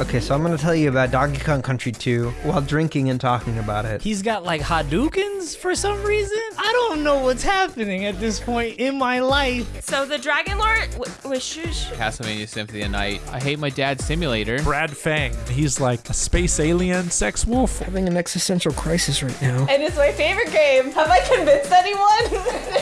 Okay, so I'm gonna tell you about Donkey Kong Country 2 while drinking and talking about it. He's got like Hadoukens for some reason. I don't know what's happening at this point in my life. So the Dragon Lord was shush. Castlevania Symphony of Night. I hate my dad's simulator. Brad Fang. He's like a space alien sex wolf. Having an existential crisis right now. And it's my favorite game. Have I convinced anyone?